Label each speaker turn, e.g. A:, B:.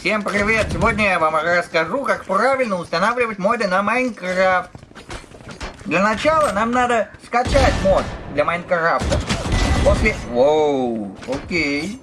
A: Всем привет! Сегодня я вам расскажу, как правильно устанавливать моды на Майнкрафт. Для начала нам надо скачать мод для Майнкрафта. После... Воу, окей.